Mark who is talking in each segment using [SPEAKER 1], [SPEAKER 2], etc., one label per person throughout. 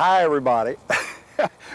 [SPEAKER 1] Hi everybody.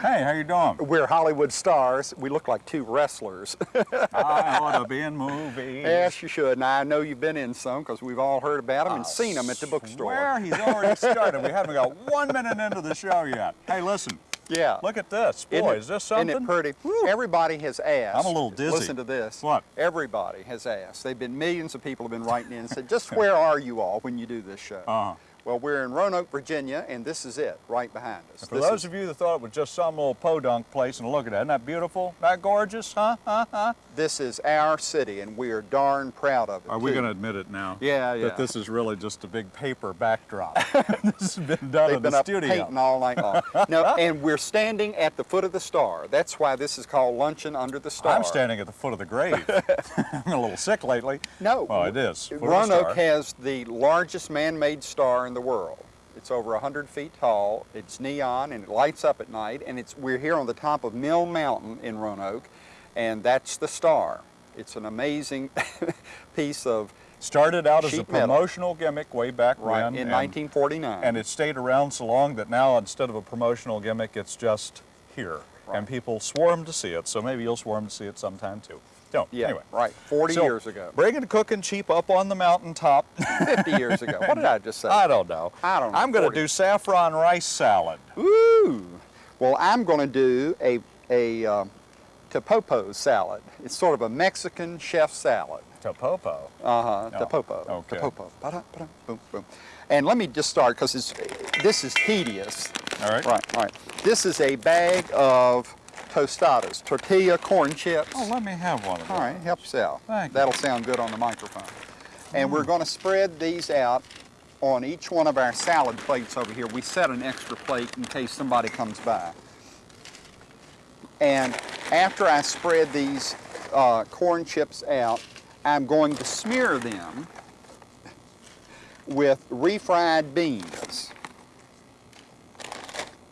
[SPEAKER 2] Hey, how you doing?
[SPEAKER 1] We're Hollywood stars. We look like two wrestlers.
[SPEAKER 2] I ought to be in movies.
[SPEAKER 1] yes, you should. Now I know you've been in some because we've all heard about them and seen them at the bookstore.
[SPEAKER 2] Where he's already started. we haven't got one minute into the show yet. Hey, listen.
[SPEAKER 1] Yeah.
[SPEAKER 2] Look at this. Boy,
[SPEAKER 1] it-
[SPEAKER 2] is this something?
[SPEAKER 1] Isn't it pretty?
[SPEAKER 2] Woo.
[SPEAKER 1] Everybody has asked.
[SPEAKER 2] I'm a little dizzy.
[SPEAKER 1] Listen to this.
[SPEAKER 2] What?
[SPEAKER 1] Everybody has asked. They've been millions of people have been writing in and said, just where are you all when you do this show?
[SPEAKER 2] Uh-huh.
[SPEAKER 1] Well, we're in Roanoke, Virginia, and this is it, right behind us.
[SPEAKER 2] For
[SPEAKER 1] This
[SPEAKER 2] those
[SPEAKER 1] is-
[SPEAKER 2] of you that thought it was just some little podunk place, and look at that, isn't that beautiful? Isn't that gorgeous, huh? Huh? Huh?
[SPEAKER 1] This is our city, and we are darn proud of it.
[SPEAKER 2] Are we going to admit it now?
[SPEAKER 1] Yeah, yeah.
[SPEAKER 2] That this is really just a big paper backdrop. this has been done
[SPEAKER 1] They've
[SPEAKER 2] in
[SPEAKER 1] been
[SPEAKER 2] the
[SPEAKER 1] up
[SPEAKER 2] studio.
[SPEAKER 1] painting all night long. no, and we're standing at the foot of the star. That's why this is called Luncheon Under the Star.
[SPEAKER 2] I'm standing at the foot of the grave. I'm a little sick lately.
[SPEAKER 1] No.
[SPEAKER 2] Oh, it is. Foot
[SPEAKER 1] Roanoke has the largest man-made star in the world. It's over 100 feet tall. It's neon and it lights up at night. And it's we're here on the top of Mill Mountain in Roanoke, and that's the star. It's an amazing piece of
[SPEAKER 2] Started out as a
[SPEAKER 1] sheet metal.
[SPEAKER 2] promotional gimmick way back
[SPEAKER 1] right
[SPEAKER 2] when.
[SPEAKER 1] in
[SPEAKER 2] and-
[SPEAKER 1] 1949.
[SPEAKER 2] And it stayed around so long that now instead of a promotional gimmick, it's just here.
[SPEAKER 1] Right.
[SPEAKER 2] And people swarm to see it, so maybe you'll swarm to see it sometime too. Don't.
[SPEAKER 1] yeah,
[SPEAKER 2] Anyway.
[SPEAKER 1] right. 40
[SPEAKER 2] So,
[SPEAKER 1] years ago.
[SPEAKER 2] Bringing cooking cheap up on the mountaintop.
[SPEAKER 1] 50 years ago. What did I just say?
[SPEAKER 2] I don't know.
[SPEAKER 1] I don't know,
[SPEAKER 2] I'm going to do saffron rice salad.
[SPEAKER 1] Ooh. Well, I'm going to do a, a um, topopo salad. It's sort of a Mexican chef salad.
[SPEAKER 2] Topopo.
[SPEAKER 1] Uh-huh,
[SPEAKER 2] Oh,
[SPEAKER 1] topopo.
[SPEAKER 2] okay.
[SPEAKER 1] Topopo. Ba-da, ba-da, boom, boom. And let me just start because this is tedious.
[SPEAKER 2] All right.
[SPEAKER 1] Right, right. This is a bag of tostadas, tortilla corn chips.
[SPEAKER 2] Oh, let me have one of
[SPEAKER 1] All
[SPEAKER 2] those.
[SPEAKER 1] right, help yourself.
[SPEAKER 2] Thank you.
[SPEAKER 1] That'll sound good on the microphone. And we're going to spread these out on each one of our salad plates over here. We set an extra plate in case somebody comes by. And after I spread these uh, corn chips out, I'm going to smear them with refried beans.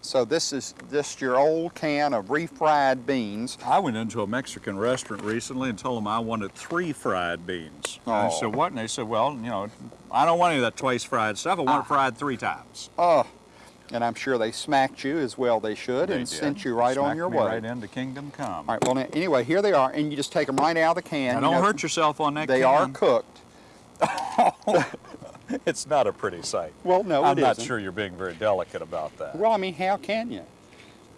[SPEAKER 1] So this is just your old can of refried beans.
[SPEAKER 2] I went into a Mexican restaurant recently and told them I wanted three fried beans. And I
[SPEAKER 1] Oh.
[SPEAKER 2] said, what? And they said, well, you know, I don't want any of that twice fried stuff. I want
[SPEAKER 1] Ah.
[SPEAKER 2] it fried three times.
[SPEAKER 1] Oh, and I'm sure they smacked you as well they should
[SPEAKER 2] They
[SPEAKER 1] and
[SPEAKER 2] did.
[SPEAKER 1] sent you right on your way.
[SPEAKER 2] right into kingdom come.
[SPEAKER 1] All right, well, anyway, here they are, and you just take them right out of the can.
[SPEAKER 2] Now, don't
[SPEAKER 1] know,
[SPEAKER 2] hurt yourself on that
[SPEAKER 1] They
[SPEAKER 2] can.
[SPEAKER 1] are cooked.
[SPEAKER 2] It's not a pretty sight.
[SPEAKER 1] Well, no,
[SPEAKER 2] I'm not
[SPEAKER 1] isn't.
[SPEAKER 2] sure you're being very delicate about that.
[SPEAKER 1] Well, I mean, how can you?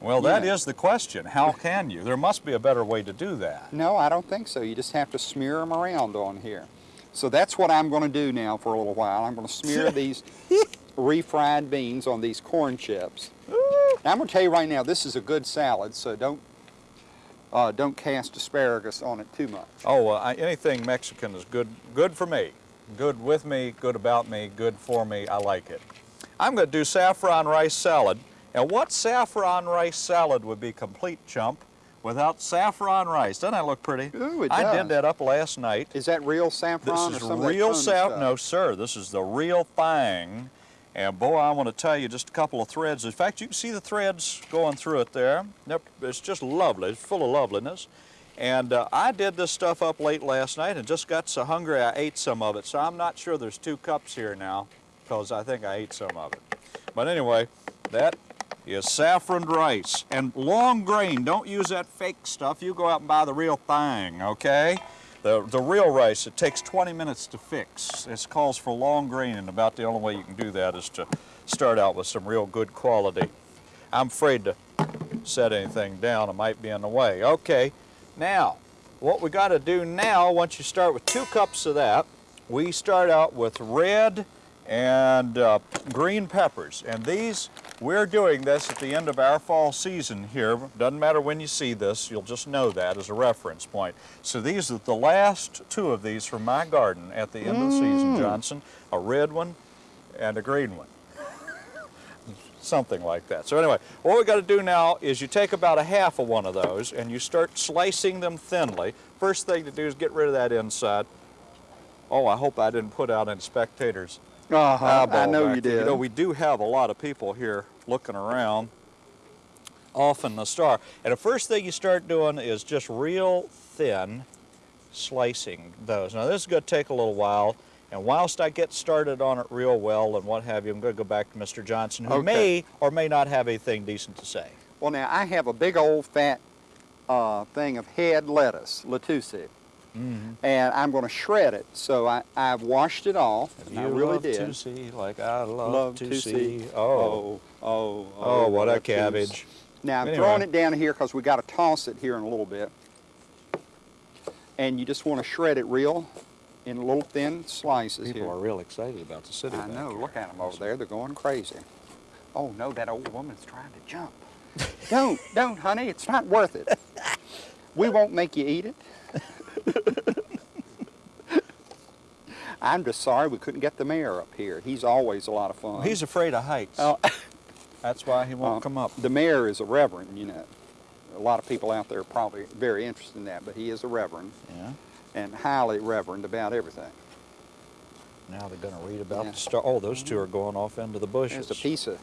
[SPEAKER 2] Well, that
[SPEAKER 1] yeah.
[SPEAKER 2] is the question. How can you? There must be a better way to do that.
[SPEAKER 1] No, I don't think so. You just have to smear them around on here. So that's what I'm going to do now for a little while. I'm going to smear these refried beans on these corn chips. Now, I'm going to tell you right now, this is a good salad, so don't uh, don't cast asparagus on it too much.
[SPEAKER 2] Oh, uh, I, anything Mexican is good, good for me. Good with me, good about me, good for me. I like it. I'm going to do saffron rice salad. And what saffron rice salad would be complete, chump, without saffron rice? Doesn't that look pretty?
[SPEAKER 1] Ooh, it does.
[SPEAKER 2] I did that up last night.
[SPEAKER 1] Is that real saffron
[SPEAKER 2] This is real
[SPEAKER 1] phony
[SPEAKER 2] saff. No, sir. This is the real thing. And boy, I want to tell you just a couple of threads. In fact, you can see the threads going through it there. It's just lovely. It's full of loveliness. And uh, I did this stuff up late last night and just got so hungry I ate some of it. So I'm not sure there's two cups here now because I think I ate some of it. But anyway, that is saffron rice. And long grain, don't use that fake stuff. You go out and buy the real thing, okay? The, the real rice, it takes 20 minutes to fix. It calls for long grain, and about the only way you can do that is to start out with some real good quality. I'm afraid to set anything down. It might be in the way. Okay, now, what we got to do now, once you start with two cups of that, we start out with red and uh, green peppers. And these, we're doing this at the end of our fall season here. Doesn't matter when you see this, you'll just know that as a reference point. So these are the last two of these from my garden at the end of the season, mm. Johnson. A red one and a green one. Something like that. So anyway, what we got to do now is you take about a half of one of those and you start slicing them thinly. First thing to do is get rid of that inside. Oh, I hope I didn't put out any spectators.
[SPEAKER 1] Uh-huh, I know you did.
[SPEAKER 2] You know, we do have a lot of people here looking around off in the star. And the first thing you start doing is just real thin slicing those. Now this is going to take a little while And whilst I get started on it real well and what have you, I'm going to go back to Mr. Johnson, who
[SPEAKER 1] Okay.
[SPEAKER 2] may or may not have anything decent to say.
[SPEAKER 1] Well, now I have a big old fat uh, thing of head lettuce, lettuce,
[SPEAKER 2] Mm-hmm.
[SPEAKER 1] and I'm going to shred it. So I, I've washed it off. and I
[SPEAKER 2] You
[SPEAKER 1] really
[SPEAKER 2] love
[SPEAKER 1] did.
[SPEAKER 2] to see like I love,
[SPEAKER 1] Love
[SPEAKER 2] to,
[SPEAKER 1] to
[SPEAKER 2] see.
[SPEAKER 1] see.
[SPEAKER 2] Oh.
[SPEAKER 1] oh, oh,
[SPEAKER 2] Oh, what a
[SPEAKER 1] see.
[SPEAKER 2] cabbage.
[SPEAKER 1] Now I'm
[SPEAKER 2] Anyway.
[SPEAKER 1] throwing it down here because we got to toss it here in a little bit. And you just want to shred it real in little thin slices
[SPEAKER 2] People
[SPEAKER 1] here.
[SPEAKER 2] are real excited about the city.
[SPEAKER 1] I know.
[SPEAKER 2] here.
[SPEAKER 1] Look at them over there. They're going crazy. Oh no, that old woman's trying to jump. don't, don't, honey. It's not worth it. We won't make you eat it. I'm just sorry we couldn't get the mayor up here. He's always a lot of fun.
[SPEAKER 2] He's afraid of heights.
[SPEAKER 1] Oh,
[SPEAKER 2] That's why he won't
[SPEAKER 1] uh,
[SPEAKER 2] come up.
[SPEAKER 1] The mayor is a reverend, you know. A lot of people out there are probably very interested in that, but he is a reverend
[SPEAKER 2] Yeah.
[SPEAKER 1] and highly reverend about everything.
[SPEAKER 2] Now they're going to read about
[SPEAKER 1] Yeah.
[SPEAKER 2] the star. Oh, those two are going off into the bushes.
[SPEAKER 1] There's a piece of.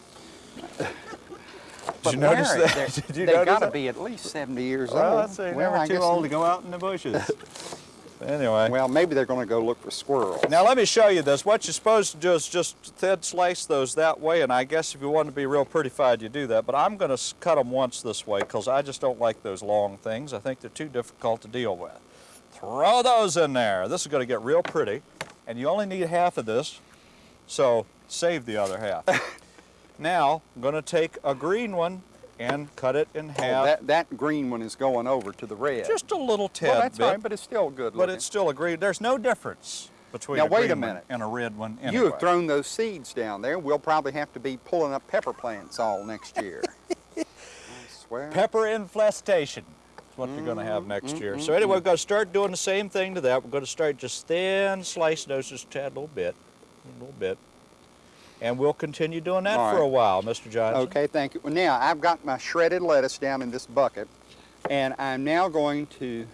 [SPEAKER 2] Did you notice that?
[SPEAKER 1] they're-
[SPEAKER 2] Did you
[SPEAKER 1] They've got to be at least 70 years
[SPEAKER 2] Well,
[SPEAKER 1] old. Well, I
[SPEAKER 2] too old to go out in the bushes. anyway.
[SPEAKER 1] Well, maybe they're going to go look for squirrels.
[SPEAKER 2] Now let me show you this. What you're supposed to do is just thin slice those that way, and I guess if you want to be real prettified, you do that. But I'm going to cut them once this way because I just don't like those long things. I think they're too difficult to deal with. Throw those in there. This is going to get real pretty, and you only need half of this, so save the other half. now I'm going to take a green one and cut it in
[SPEAKER 1] Oh,
[SPEAKER 2] half,
[SPEAKER 1] that, that green one is going over to the red.
[SPEAKER 2] just a little tad
[SPEAKER 1] well, that's
[SPEAKER 2] bit.
[SPEAKER 1] fine, but it's still good
[SPEAKER 2] But it's still a green. There's no difference between
[SPEAKER 1] Now,
[SPEAKER 2] a
[SPEAKER 1] wait a minute.
[SPEAKER 2] and a red one.
[SPEAKER 1] You have thrown those seeds down there. We'll probably have to be pulling up pepper plants all next year. I swear.
[SPEAKER 2] pepper infestation. That's what you're going to have next year. Mm-hmm, so anyway, mm-hmm. we're going to start doing the same thing to that. We're going to start just thin slice those just a tad, little bit, a little bit, and we'll continue doing that
[SPEAKER 1] All
[SPEAKER 2] for a while, Mr. Johnson.
[SPEAKER 1] Okay, thank you. Now I've got my shredded lettuce down in this bucket, and I'm now going to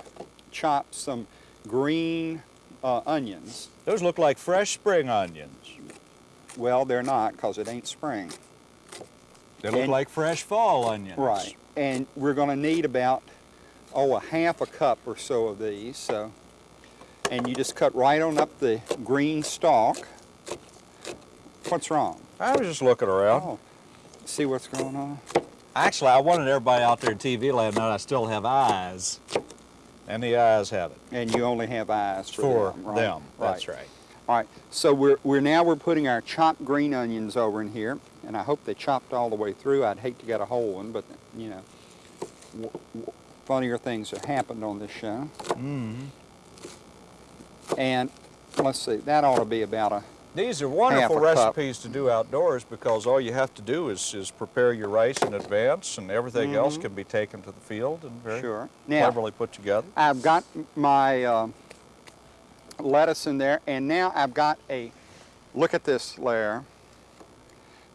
[SPEAKER 1] chop some green uh, onions.
[SPEAKER 2] Those look like fresh spring onions.
[SPEAKER 1] Well, they're not because it ain't spring.
[SPEAKER 2] They look
[SPEAKER 1] And-
[SPEAKER 2] like fresh fall onions.
[SPEAKER 1] Right. And we're going to need about, oh, a half a cup or so of these. So, and you just cut right on up the green stalk. What's wrong?
[SPEAKER 2] I was just looking around.
[SPEAKER 1] Oh, see what's going on?
[SPEAKER 2] Actually, I wanted everybody out there in TV land to know I still have eyes. And the eyes have it.
[SPEAKER 1] And you only have eyes for,
[SPEAKER 2] For
[SPEAKER 1] them. Right?
[SPEAKER 2] them. That's right.
[SPEAKER 1] All right, so we're, we're now we're putting our chopped green onions over in here, and I hope they chopped all the way through. I'd hate to get a whole one, but you know, w- w- funnier things have happened on this show.
[SPEAKER 2] Mm-hmm.
[SPEAKER 1] And let's see, that ought to be about a
[SPEAKER 2] These are wonderful recipes to do outdoors because all you have to do is, is prepare your rice in advance and everything else can be taken to the field and very
[SPEAKER 1] Mm-hmm. sure. Now
[SPEAKER 2] cleverly put together.
[SPEAKER 1] I've got my uh, lettuce in there, and now I've got a. Look at this, Lair.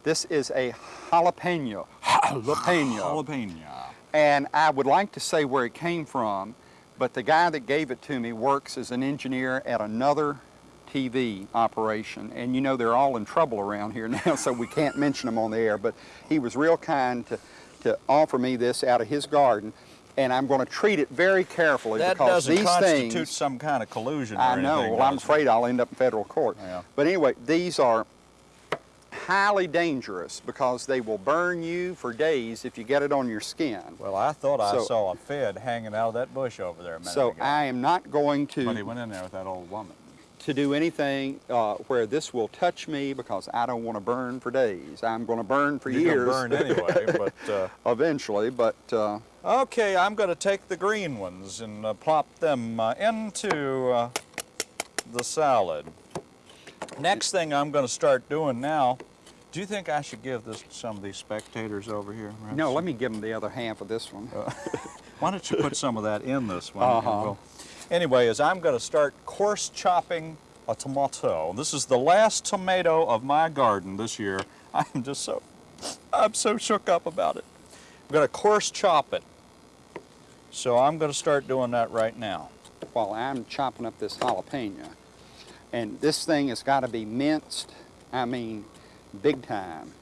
[SPEAKER 1] This is a jalapeno. Jalapeno.
[SPEAKER 2] Jalapeno.
[SPEAKER 1] And I would like to say where it came from, but the guy that gave it to me works as an engineer at another TV operation. And you know, they're all in trouble around here now, so we can't mention them on the air. But he was real kind to, to offer me this out of his garden. And I'm going to treat it very carefully
[SPEAKER 2] That
[SPEAKER 1] because
[SPEAKER 2] doesn't
[SPEAKER 1] these
[SPEAKER 2] constitute
[SPEAKER 1] things.
[SPEAKER 2] some kind of collusion
[SPEAKER 1] I know.
[SPEAKER 2] anything,
[SPEAKER 1] Well, I'm
[SPEAKER 2] does it?
[SPEAKER 1] afraid I'll end up in federal court.
[SPEAKER 2] Yeah.
[SPEAKER 1] But anyway, these are highly dangerous because they will burn you for days if you get it on your skin.
[SPEAKER 2] Well, I thought I saw a Fed hanging out of that bush over there
[SPEAKER 1] So
[SPEAKER 2] ago.
[SPEAKER 1] I am not going to...
[SPEAKER 2] but he went in there with that old woman.
[SPEAKER 1] To do anything uh, where this will touch me because I don't want to burn for days. I'm going to burn for
[SPEAKER 2] You're
[SPEAKER 1] years.
[SPEAKER 2] gonna burn anyway, but uh,
[SPEAKER 1] Eventually, but uh,
[SPEAKER 2] okay, I'm going to take the green ones and uh, plop them uh, into uh, the salad. Next thing I'm going to start doing now. Do you think I should give this to some of these spectators over here?
[SPEAKER 1] no, let me give them the other half of this one.
[SPEAKER 2] Why don't you put some of that in this one? we'll- Anyway, as I'm going to start coarse chopping a tomato. This is the last tomato of my garden this year. I'm just so, I'm so shook up about it. I'm going to coarse chop it. So I'm going to start doing that right now.
[SPEAKER 1] while I'm chopping up this jalapeno. And this thing has got to be minced, I mean, big time.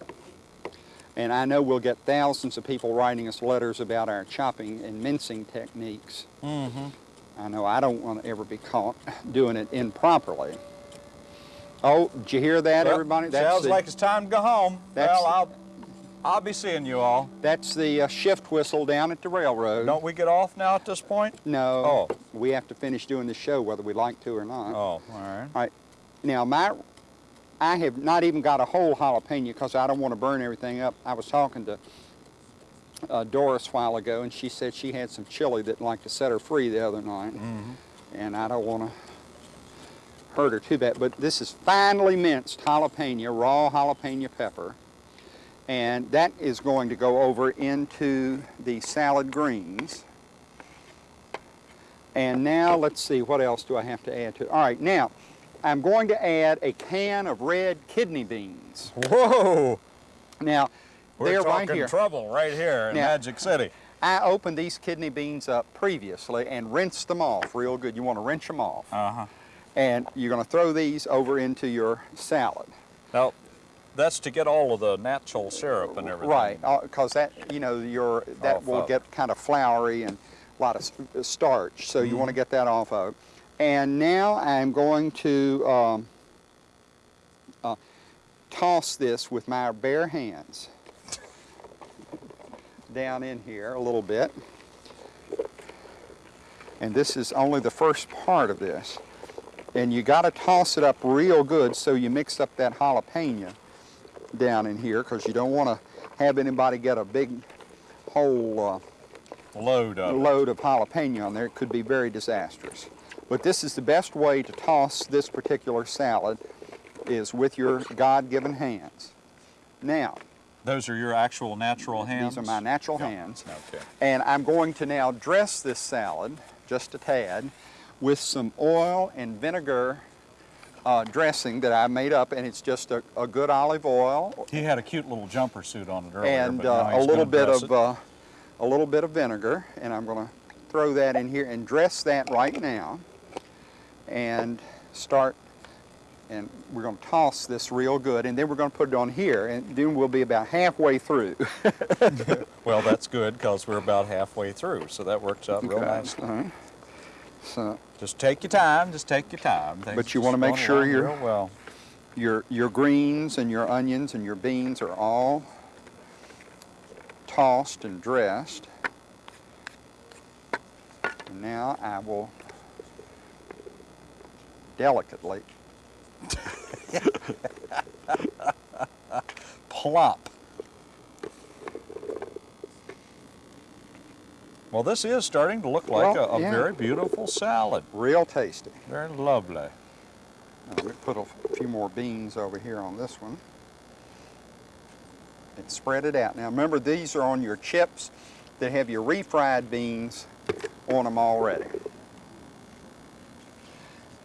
[SPEAKER 1] And I know we'll get thousands of people writing us letters about our chopping and mincing techniques.
[SPEAKER 2] Mm-hmm.
[SPEAKER 1] I know I don't want to ever be caught doing it improperly. Oh, did you hear that,
[SPEAKER 2] Well,
[SPEAKER 1] everybody?
[SPEAKER 2] sounds
[SPEAKER 1] the,
[SPEAKER 2] like it's time to go home.
[SPEAKER 1] That's
[SPEAKER 2] Well, I'll, I'll be seeing you all.
[SPEAKER 1] that's the uh, shift whistle down at the railroad.
[SPEAKER 2] Don't we get off now at this point?
[SPEAKER 1] No.
[SPEAKER 2] Oh.
[SPEAKER 1] We have to finish doing the show whether we like to or not.
[SPEAKER 2] Oh, all right.
[SPEAKER 1] All right. Now, my, I have not even got a whole jalapeno because I don't want to burn everything up. I was talking to uh, Doris a while ago, and she said she had some chili that like to set her free the other night. And I don't want to hurt her too bad. But this is finely minced jalapeno, raw jalapeno pepper. And that is going to go over into the salad greens. And now let's see, what else do I have to add to it? All right, now I'm going to add a can of red kidney beans.
[SPEAKER 2] Whoa!
[SPEAKER 1] Now,
[SPEAKER 2] We're
[SPEAKER 1] they're
[SPEAKER 2] talking
[SPEAKER 1] right here.
[SPEAKER 2] trouble right here in
[SPEAKER 1] Now-
[SPEAKER 2] Magic City.
[SPEAKER 1] I opened these kidney beans up previously and rinsed them off real good. You want to rinse them off.
[SPEAKER 2] Uh-huh.
[SPEAKER 1] And you're going to throw these over into your salad.
[SPEAKER 2] Now, that's to get all of the natural syrup and everything.
[SPEAKER 1] Right, because that, you know, your that
[SPEAKER 2] Off
[SPEAKER 1] will
[SPEAKER 2] of.
[SPEAKER 1] get kind of floury and a lot of uh, starch, so you want to get that off of. And now I'm going to um, uh, toss this with my bare hands down in here a little bit. And this is only the first part of this. And you got to toss it up real good so you mix up that jalapeno down in here because you don't want to have anybody get a big whole
[SPEAKER 2] Load
[SPEAKER 1] uh,
[SPEAKER 2] of
[SPEAKER 1] load of jalapeno on there. It could be very disastrous. But this is the best way to toss this particular salad is with your God-given hands. Now,
[SPEAKER 2] Those are your actual natural hands?
[SPEAKER 1] these are my natural
[SPEAKER 2] Yeah.
[SPEAKER 1] hands.
[SPEAKER 2] Okay.
[SPEAKER 1] And I'm going to now dress this salad, just a tad, with some oil and vinegar uh, dressing that I made up, and it's just a, a good olive oil
[SPEAKER 2] He had a cute little jumper suit on it earlier,
[SPEAKER 1] and
[SPEAKER 2] but
[SPEAKER 1] uh, a little bit of uh, a little bit of vinegar, and I'm going to throw that in here and dress that right now, and start. And we're going to toss this real good, and then we're going to put it on here, and then we'll be about halfway through.
[SPEAKER 2] Well, that's good because we're about halfway through, so that works out real
[SPEAKER 1] Okay,
[SPEAKER 2] nicely.
[SPEAKER 1] right. Uh-huh. So
[SPEAKER 2] Just take your time. Just take your time. Things
[SPEAKER 1] But you wanna make sure
[SPEAKER 2] along well.
[SPEAKER 1] your your greens and your onions and your beans are all tossed and dressed. And now I will delicately
[SPEAKER 2] Plop. Well, this is starting to look like
[SPEAKER 1] Well,
[SPEAKER 2] a, a
[SPEAKER 1] yeah.
[SPEAKER 2] very beautiful salad.
[SPEAKER 1] real tasty.
[SPEAKER 2] Very lovely.
[SPEAKER 1] Now, Let me put a few more beans over here on this one. And spread it out. Now remember these are on your chips that have your refried beans on them already.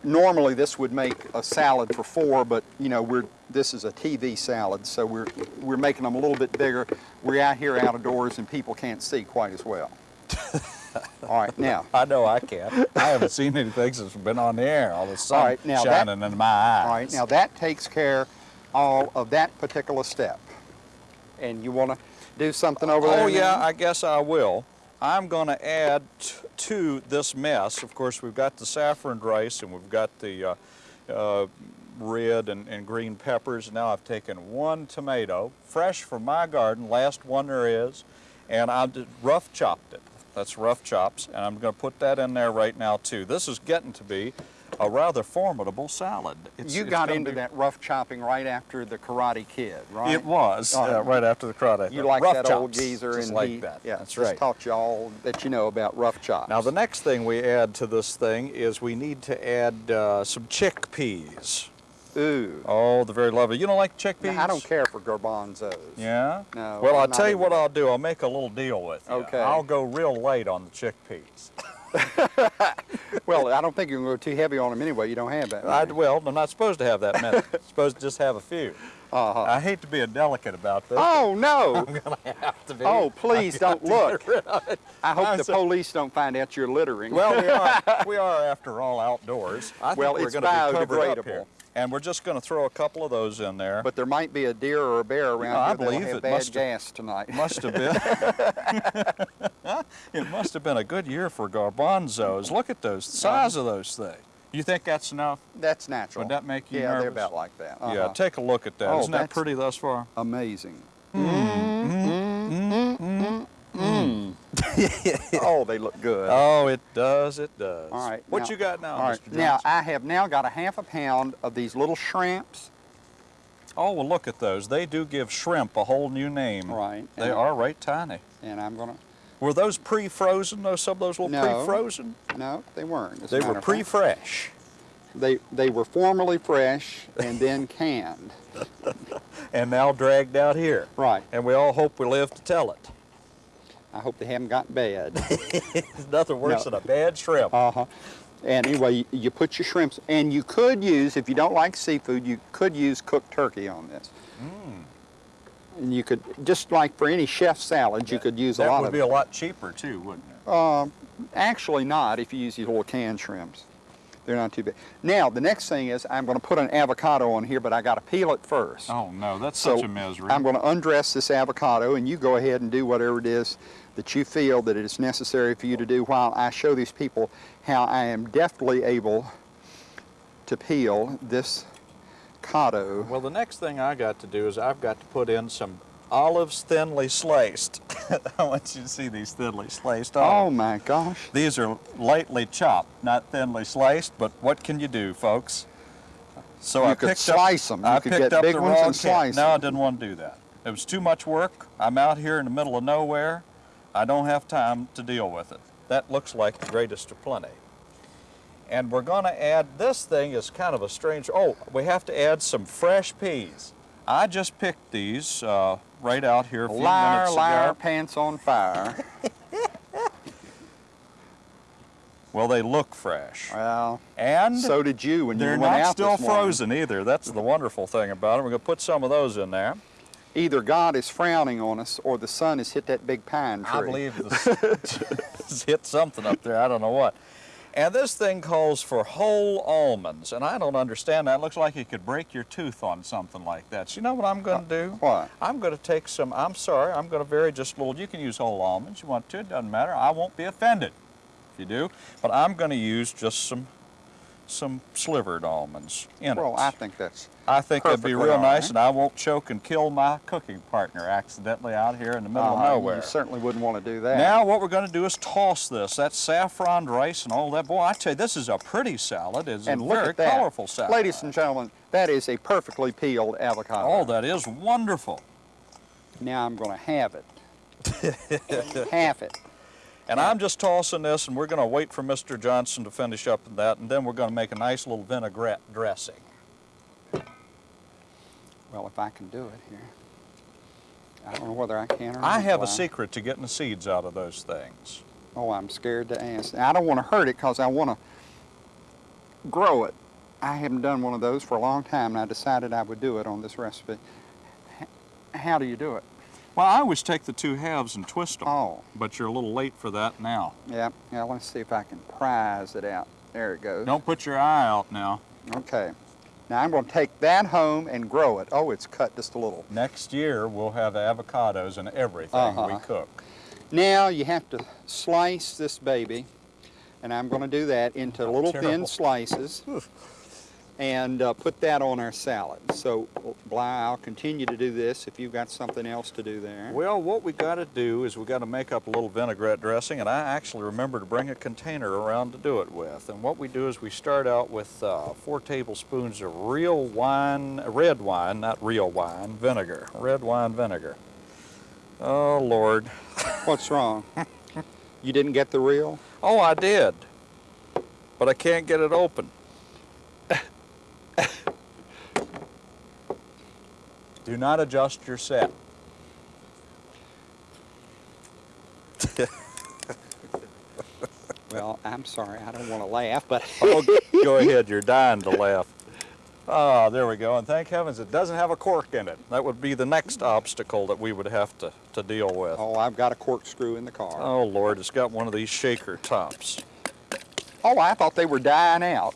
[SPEAKER 1] Normally this would make a salad for four, but you know we're this is a TV salad, so we're we're making them a little bit bigger. We're out here out of doors and people can't see quite as well. All right, now
[SPEAKER 2] I know I can't. I haven't seen anything since we've been on the air. All the sun
[SPEAKER 1] right, now that-
[SPEAKER 2] in my eyes.
[SPEAKER 1] All right, now that takes care all of that particular step. And you want to do something over oh, there?
[SPEAKER 2] Oh yeah,
[SPEAKER 1] now?
[SPEAKER 2] I guess I will. I'm going to add to this mess. Of course, we've got the saffron rice and we've got the uh, uh, red and, and green peppers. Now I've taken one tomato, fresh from my garden, last one there is, and I rough chopped it. That's rough chops, and I'm going to put that in there right now too. This is getting to be a rather formidable salad. It's,
[SPEAKER 1] you
[SPEAKER 2] it's
[SPEAKER 1] got into
[SPEAKER 2] be-
[SPEAKER 1] that rough chopping right after the Karate Kid, right?
[SPEAKER 2] It was
[SPEAKER 1] All
[SPEAKER 2] uh,
[SPEAKER 1] right.
[SPEAKER 2] after the karate. Kid.
[SPEAKER 1] You like
[SPEAKER 2] rough
[SPEAKER 1] that old geezer,
[SPEAKER 2] just
[SPEAKER 1] and
[SPEAKER 2] like
[SPEAKER 1] he,
[SPEAKER 2] that.
[SPEAKER 1] yeah,
[SPEAKER 2] That's
[SPEAKER 1] just
[SPEAKER 2] right.
[SPEAKER 1] taught you all that you know about rough chops.
[SPEAKER 2] Now the next thing we add to this thing is we need to add uh, some chickpeas.
[SPEAKER 1] ooh,
[SPEAKER 2] Oh, the very lovely. You don't like chickpeas?
[SPEAKER 1] Now, I don't care for garbanzos.
[SPEAKER 2] Yeah?
[SPEAKER 1] No,
[SPEAKER 2] Well,
[SPEAKER 1] I'm
[SPEAKER 2] I'll tell you what. I'll do. I'll make a little deal with you.
[SPEAKER 1] Okay.
[SPEAKER 2] I'll go real late on the chickpeas.
[SPEAKER 1] Well, I don't think you can go too heavy on them anyway. You don't have that.
[SPEAKER 2] I, well, I'm not supposed to have that many. supposed to just have a few.
[SPEAKER 1] Uh-huh.
[SPEAKER 2] I hate to be a delicate about this.
[SPEAKER 1] Oh no!
[SPEAKER 2] I'm going to have to be.
[SPEAKER 1] Oh, please don't look. I hope
[SPEAKER 2] I'm
[SPEAKER 1] the
[SPEAKER 2] so-
[SPEAKER 1] police don't find out you're littering.
[SPEAKER 2] Well, we are, we are after all outdoors. I think
[SPEAKER 1] Well,
[SPEAKER 2] we're
[SPEAKER 1] it's
[SPEAKER 2] going to be covered up
[SPEAKER 1] biodegradable.
[SPEAKER 2] here. And we're just going to throw a couple of those in there.
[SPEAKER 1] But there might be a deer or a bear around
[SPEAKER 2] No, I
[SPEAKER 1] here that'll
[SPEAKER 2] believe
[SPEAKER 1] have
[SPEAKER 2] it
[SPEAKER 1] bad
[SPEAKER 2] must have-
[SPEAKER 1] tonight.
[SPEAKER 2] must have been. it must have been a good year for garbanzos. Look at those, the size of those things. You think that's enough?
[SPEAKER 1] That's natural.
[SPEAKER 2] Would that make you
[SPEAKER 1] yeah, they're about like that.
[SPEAKER 2] Yeah,
[SPEAKER 1] Uh-huh.
[SPEAKER 2] take a look at that.
[SPEAKER 1] Oh,
[SPEAKER 2] not that pretty thus far?
[SPEAKER 1] Amazing.
[SPEAKER 2] Mm-hmm. mm-hmm. mm-hmm. mm-hmm.
[SPEAKER 1] oh, they look good.
[SPEAKER 2] Oh, it does, it does.
[SPEAKER 1] All right.
[SPEAKER 2] What
[SPEAKER 1] now-
[SPEAKER 2] you got now,
[SPEAKER 1] All right.
[SPEAKER 2] Mr.
[SPEAKER 1] Now I have now got a half a pound of these little shrimps.
[SPEAKER 2] Oh, well, look at those. They do give shrimp a whole new name.
[SPEAKER 1] Right.
[SPEAKER 2] They
[SPEAKER 1] And-
[SPEAKER 2] are right tiny.
[SPEAKER 1] And I'm gonna.
[SPEAKER 2] Were those pre-frozen? Those some of those little
[SPEAKER 1] No.
[SPEAKER 2] pre-frozen?
[SPEAKER 1] No, they weren't.
[SPEAKER 2] They were pre-fresh.
[SPEAKER 1] They they were formerly fresh and then canned.
[SPEAKER 2] and now dragged out here.
[SPEAKER 1] Right.
[SPEAKER 2] And we all hope we live to tell it.
[SPEAKER 1] I hope they haven't gotten bad.
[SPEAKER 2] There's nothing worse
[SPEAKER 1] No.
[SPEAKER 2] than a bad shrimp.
[SPEAKER 1] Uh huh. And anyway, you, put your shrimps, and you could use, if you don't like seafood, you could use cooked turkey on this.
[SPEAKER 2] Mm.
[SPEAKER 1] And you could, just like for any chef salad, you could use a lot of
[SPEAKER 2] that
[SPEAKER 1] would be
[SPEAKER 2] a lot cheaper too, wouldn't it?
[SPEAKER 1] Um, actually not if you use these little canned shrimps. They're not too big. Now, the next thing is I'm going to put an avocado on here, but I got to peel it first.
[SPEAKER 2] Oh no, that's
[SPEAKER 1] so
[SPEAKER 2] such a misery.
[SPEAKER 1] I'm going to undress this avocado, and you go ahead and do whatever it is that you feel that it is necessary for you to do while I show these people how I am deftly able to peel this cado.
[SPEAKER 2] Well, the next thing I got to do is I've got to put in some olives thinly sliced. I want you to see these thinly sliced
[SPEAKER 1] Oh my gosh.
[SPEAKER 2] These are lightly chopped, not thinly sliced, but what can you do, folks? So
[SPEAKER 1] You
[SPEAKER 2] I
[SPEAKER 1] could
[SPEAKER 2] picked
[SPEAKER 1] slice
[SPEAKER 2] up,
[SPEAKER 1] 'em. You
[SPEAKER 2] I
[SPEAKER 1] could
[SPEAKER 2] picked
[SPEAKER 1] get
[SPEAKER 2] up
[SPEAKER 1] big
[SPEAKER 2] the
[SPEAKER 1] ones
[SPEAKER 2] wrong
[SPEAKER 1] and slice
[SPEAKER 2] No, I didn't want to do that. It was too much work. I'm out here in the middle of nowhere. I don't have time to deal with it. That looks like the greatest of plenty. And we're going to add, this thing is kind of a strange, oh, we have to add some fresh peas. I just picked these uh, right out here a few
[SPEAKER 1] Liar,
[SPEAKER 2] minutes
[SPEAKER 1] liar,
[SPEAKER 2] ago.
[SPEAKER 1] pants on fire.
[SPEAKER 2] Well, they look fresh.
[SPEAKER 1] well,
[SPEAKER 2] And
[SPEAKER 1] so did you when you went out they're not
[SPEAKER 2] still
[SPEAKER 1] this morning.
[SPEAKER 2] frozen either. That's the wonderful thing about them. We're going to put some of those in there.
[SPEAKER 1] Either God is frowning on us or the sun has hit that big pine tree.
[SPEAKER 2] I believe this hit something up there. I don't know what. And this thing calls for whole almonds, and I don't understand that. It looks like you could break your tooth on something like that. So you know what I'm going to uh, do?
[SPEAKER 1] What?
[SPEAKER 2] I'm going to take some, I'm sorry, I'm going to vary just a little. You can use whole almonds if you want to, it doesn't matter. I won't be offended if you do. But I'm going to use just some some slivered almonds in
[SPEAKER 1] Well,
[SPEAKER 2] it.
[SPEAKER 1] I think that's
[SPEAKER 2] I think that'd be real nice,
[SPEAKER 1] right.
[SPEAKER 2] and I won't choke and kill my cooking partner accidentally out here in the middle
[SPEAKER 1] uh,
[SPEAKER 2] of nowhere.
[SPEAKER 1] You certainly wouldn't want to do that.
[SPEAKER 2] Now what we're going to do is toss this. That's saffron rice and all that. Boy, I tell you, this is a pretty salad. It's
[SPEAKER 1] and
[SPEAKER 2] a very colorful salad.
[SPEAKER 1] Ladies and gentlemen, that is a perfectly peeled avocado.
[SPEAKER 2] Oh, that is wonderful.
[SPEAKER 1] Now I'm going to have it. Half it.
[SPEAKER 2] And I'm just tossing this, and we're going to wait for Mr. Johnson to finish up that, and then we're going to make a nice little vinaigrette dressing.
[SPEAKER 1] Well, if I can do it here. I don't know whether I can or not.
[SPEAKER 2] I have a secret to getting the seeds out of those things.
[SPEAKER 1] Oh, I'm scared to ask. I don't want to hurt it because I want to grow it. I haven't done one of those for a long time, and I decided I would do it on this recipe. How do you do it?
[SPEAKER 2] Well, I always take the two halves and twist them,
[SPEAKER 1] Oh,
[SPEAKER 2] but you're a little late for that now.
[SPEAKER 1] yeah. Now let's see if I can prize it out. There it goes.
[SPEAKER 2] Don't put your eye out now.
[SPEAKER 1] Okay. Now I'm going to take that home and grow it. Oh, it's cut just a little.
[SPEAKER 2] Next year, we'll have avocados and everything we
[SPEAKER 1] Uh-huh.
[SPEAKER 2] cook.
[SPEAKER 1] Now you have to slice this baby, and I'm going to do that into little
[SPEAKER 2] terrible.
[SPEAKER 1] thin slices, and uh, put that on our salad. So, Bly, I'll continue to do this if you've got something else to do there.
[SPEAKER 2] Well, what we've got to do is we've got to make up a little vinaigrette dressing, and I actually remember to bring a container around to do it with. And what we do is we start out with uh, four tablespoons of real wine, red wine, not real wine, vinegar, red wine vinegar. Oh Lord.
[SPEAKER 1] What's wrong? you didn't get the real?
[SPEAKER 2] Oh, I did, but I can't get it open. Do not adjust your set.
[SPEAKER 1] Well, I'm sorry. I don't want to laugh, but
[SPEAKER 2] Oh, go ahead, you're dying to laugh. Ah, there we go, and thank heavens it doesn't have a cork in it. That would be the next obstacle that we would have to, to deal with.
[SPEAKER 1] oh, I've got a corkscrew in the car.
[SPEAKER 2] Oh, Lord, it's got one of these shaker tops.
[SPEAKER 1] Oh, I thought they were dying out.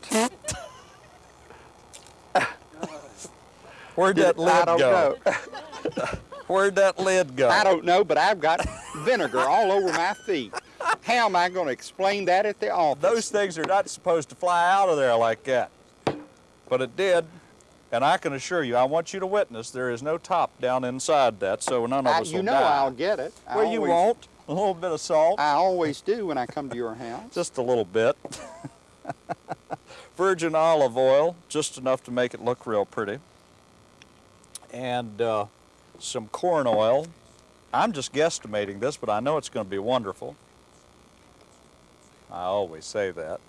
[SPEAKER 2] Where'd that lid
[SPEAKER 1] I don't
[SPEAKER 2] go?
[SPEAKER 1] know.
[SPEAKER 2] Where'd that lid go?
[SPEAKER 1] I don't know, but I've got vinegar all over my feet. How am I going to explain that at the office?
[SPEAKER 2] Those things are not supposed to fly out of there like that. But it did. And I can assure you, I want you to witness, there is no top down inside that, so none of
[SPEAKER 1] I-
[SPEAKER 2] us
[SPEAKER 1] you know
[SPEAKER 2] die.
[SPEAKER 1] I'll get it. I
[SPEAKER 2] well, you won't. A little bit of salt.
[SPEAKER 1] I always do when I come to your house.
[SPEAKER 2] just a little bit. Virgin olive oil, just enough to make it look real pretty. And uh, some corn oil. I'm just guesstimating this, but I know it's going to be wonderful. I always say that.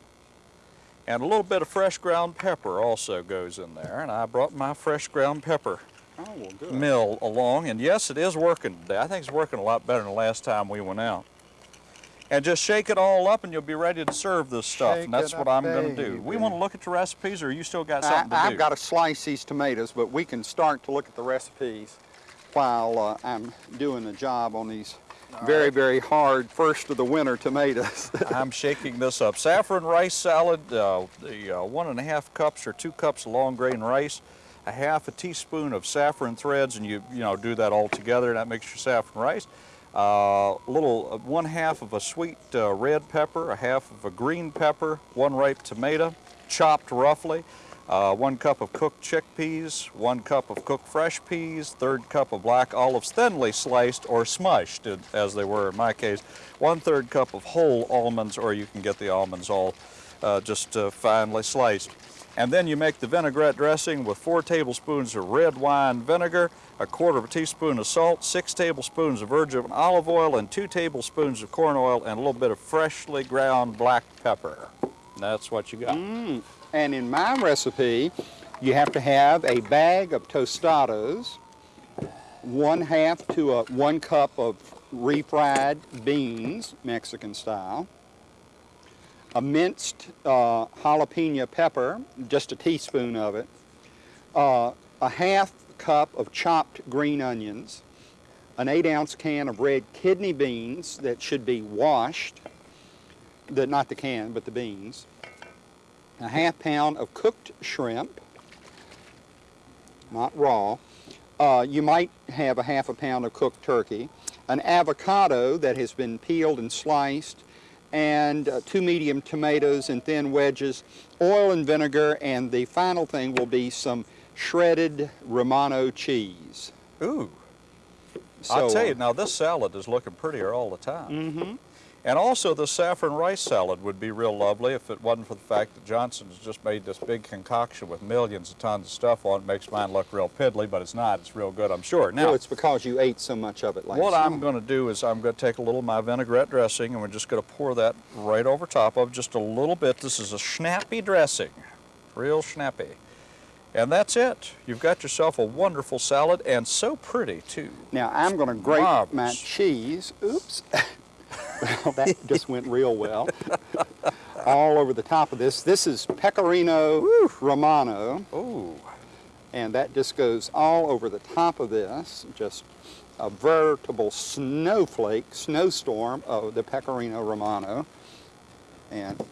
[SPEAKER 2] And a little bit of fresh ground pepper also goes in there. And I brought my fresh ground pepper
[SPEAKER 1] Oh, well,
[SPEAKER 2] mill along. And yes, it is working today. I think it's working a lot better than the last time we went out. And just shake it all up and you'll be ready to serve this stuff.
[SPEAKER 1] Shake
[SPEAKER 2] and that's what I'm going to do. We want to look at the recipes or you still got
[SPEAKER 1] I,
[SPEAKER 2] something to
[SPEAKER 1] I've
[SPEAKER 2] do?
[SPEAKER 1] got to slice these tomatoes, but we can start to look at the recipes while uh, I'm doing the job on these very, very hard first of the winter tomatoes.
[SPEAKER 2] I'm shaking this up. Saffron rice salad, uh, the uh, one and a half cups or two cups of long grain rice, a half a teaspoon of saffron threads, and you you know do that all together. And that makes your saffron rice. Uh, a little, uh, one half of a sweet uh, red pepper, a half of a green pepper, one ripe tomato, chopped roughly. Uh, one cup of cooked chickpeas, one cup of cooked fresh peas, third cup of black olives thinly sliced or smushed, uh, as they were in my case, one third cup of whole almonds, or you can get the almonds all uh, just uh, finely sliced. And then you make the vinaigrette dressing with four tablespoons of red wine vinegar, a quarter of a teaspoon of salt, six tablespoons of virgin olive oil, and two tablespoons of corn oil, and a little bit of freshly ground black pepper. That's what you got. Mm.
[SPEAKER 1] and in my recipe, you have to have a bag of tostados, one half to a one cup of refried beans, Mexican style, a minced uh, jalapeno pepper, just a teaspoon of it, uh, a half cup of chopped green onions, an eight ounce can of red kidney beans that should be washed, the, not the can, but the beans, a half pound of cooked shrimp, not raw. Uh, you might have a half a pound of cooked turkey, an avocado that has been peeled and sliced, and uh, two medium tomatoes in thin wedges, oil and vinegar, and the final thing will be some shredded Romano cheese.
[SPEAKER 2] Ooh. I'll tell you,
[SPEAKER 1] uh,
[SPEAKER 2] now this salad is looking prettier all the time.
[SPEAKER 1] Mm-hmm.
[SPEAKER 2] And also the saffron rice salad would be real lovely if it wasn't for the fact that Johnson's just made this big concoction with millions of tons of stuff on it. Makes mine look real piddly, but it's not. It's real good, I'm sure. Now,
[SPEAKER 1] well, it's because you ate so much of it last
[SPEAKER 2] what I'm going to do is I'm going to take a little of my vinaigrette dressing and we're just going to pour that right over top of just a little bit. This is a snappy dressing, real snappy. And that's it. You've got yourself a wonderful salad and so pretty too.
[SPEAKER 1] Now I'm going to grate my cheese. Oops. well, that just went real well. All over the top of this. This is Pecorino Romano,
[SPEAKER 2] Ooh.
[SPEAKER 1] and that just goes all over the top of this. Just a veritable snowflake, snowstorm of the Pecorino Romano. And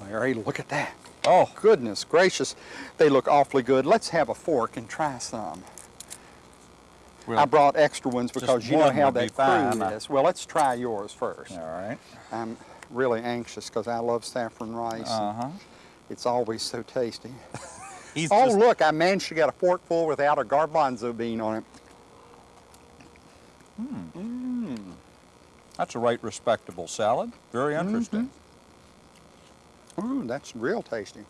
[SPEAKER 1] Larry, look at that.
[SPEAKER 2] Oh,
[SPEAKER 1] Goodness gracious, they look awfully good. Let's have a fork and try some.
[SPEAKER 2] Well,
[SPEAKER 1] I brought extra ones because you know how
[SPEAKER 2] would be
[SPEAKER 1] that crew is. Well, let's try yours first.
[SPEAKER 2] all right.
[SPEAKER 1] I'm really anxious because I love saffron rice.
[SPEAKER 2] Uh-huh.
[SPEAKER 1] It's always so tasty.
[SPEAKER 2] He's
[SPEAKER 1] Oh,
[SPEAKER 2] just-
[SPEAKER 1] look, I managed to get a forkful without a garbanzo bean on it.
[SPEAKER 2] That's a right respectable salad. Very
[SPEAKER 1] Mm-hmm.
[SPEAKER 2] interesting.
[SPEAKER 1] Ooh, that's real tasty.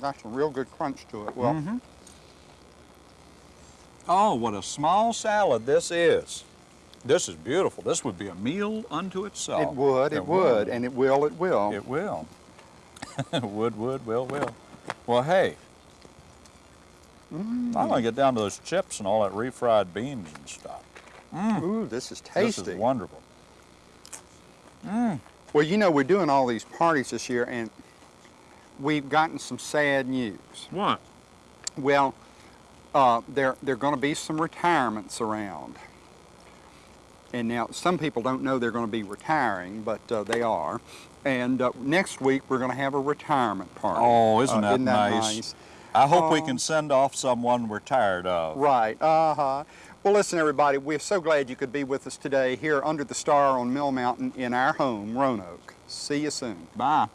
[SPEAKER 1] That's a real good crunch to it. Well,
[SPEAKER 2] Mhm. Oh, what a small salad this is. This is beautiful. This would be a meal unto itself.
[SPEAKER 1] it would, it would, and it will, it will.
[SPEAKER 2] It will. would, would, will, will. Well, hey. I'm going to get down to those chips and all that refried beans and stuff. Mm.
[SPEAKER 1] Ooh, this is tasty.
[SPEAKER 2] This is wonderful. Mm.
[SPEAKER 1] Well, you know, we're doing all these parties this year, and we've gotten some sad news.
[SPEAKER 2] What?
[SPEAKER 1] Well, uh, there there are going to be some retirements around, and now some people don't know they're going to be retiring, but uh, they are. And uh, next week we're going to have a retirement party.
[SPEAKER 2] Oh, isn't
[SPEAKER 1] Uh,
[SPEAKER 2] that nice? I hope we
[SPEAKER 1] Oh.
[SPEAKER 2] can send off someone we're tired of.
[SPEAKER 1] Right. Uh huh. Well, listen, everybody, we're so glad you could be with us today here under the star on Mill Mountain in our home, Roanoke. See you soon.
[SPEAKER 2] Bye.